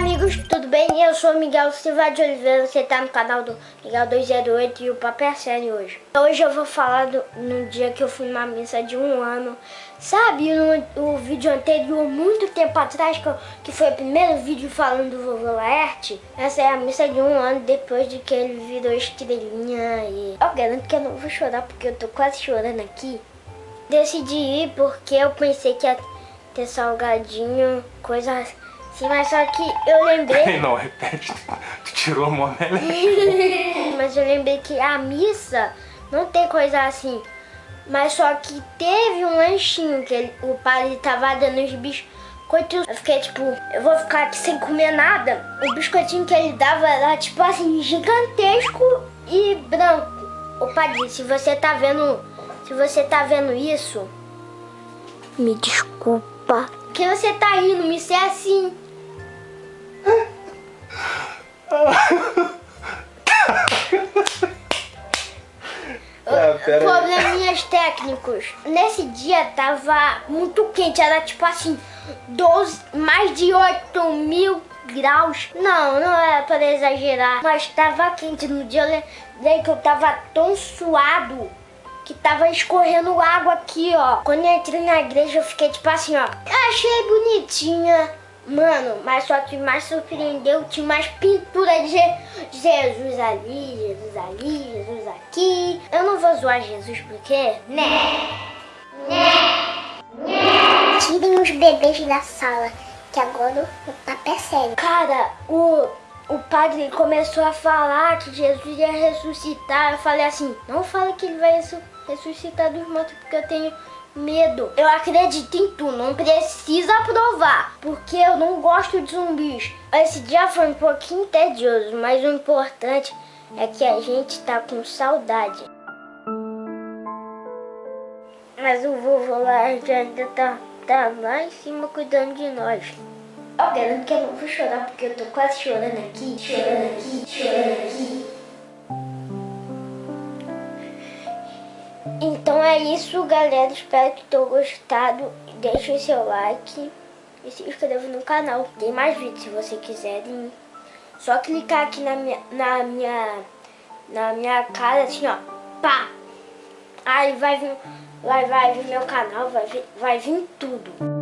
amigos, tudo bem? Eu sou Miguel Silva de Oliveira, você tá no canal do Miguel 208 e o papo é sério hoje. Hoje eu vou falar do, no dia que eu fui numa missa de um ano. Sabe, no, vídeo anterior, muito tempo atrás, que, eu, que foi o primeiro vídeo falando do vovô Laerte, essa é a missa de um ano depois de que ele virou estrelinha e... Eu garanto que eu não vou chorar porque eu tô quase chorando aqui. Decidi ir porque eu pensei que ia ter salgadinho, coisas Sim, mas só que eu lembrei... Não, repete. Tu tirou a mão nela. mas eu lembrei que a missa não tem coisa assim. Mas só que teve um lanchinho que ele, o padre tava dando os biscoitos. Eu fiquei tipo, eu vou ficar aqui sem comer nada. O biscoitinho que ele dava era tipo assim, gigantesco e branco. O padre, se você tá vendo, se você tá vendo isso, me desculpa. Que você tá rindo, me ser assim. Ah, Probleminhas técnicos. Nesse dia tava muito quente, era tipo assim, 12, mais de 8 mil graus. Não, não é para exagerar, mas tava quente. No dia eu lembrei que eu tava tão suado que tava escorrendo água aqui, ó. Quando eu entrei na igreja eu fiquei tipo assim, ó. Achei bonitinha Mano, mas só que mais surpreendeu, tinha mais pintura de Jesus ali, Jesus ali, Jesus aqui. Eu não vou zoar Jesus porque, né? Né? Né? Tirem os bebês da sala, que agora o papo é sério. Cara, o, o padre começou a falar que Jesus ia ressuscitar. Eu falei assim, não fala que ele vai ressuscitar dos mortos porque eu tenho medo. Eu acredito em tu, não precisa provar, porque eu não gosto de zumbis. Esse dia foi um pouquinho tedioso, mas o importante é que a gente tá com saudade. Mas o vovô lá ainda tá, tá lá em cima cuidando de nós. Eu garanto que eu não vou chorar porque eu tô quase chorando aqui, chorando aqui, chorando aqui. Então é isso, galera. Espero que tenham gostado. Deixe o seu like e se inscreva no canal. Tem mais vídeos se você quiserem. Só clicar aqui na minha, na minha, na minha cara, assim, ó. Pá! Aí vai vir, vai, vai vir meu canal, vai vir, vai vir tudo.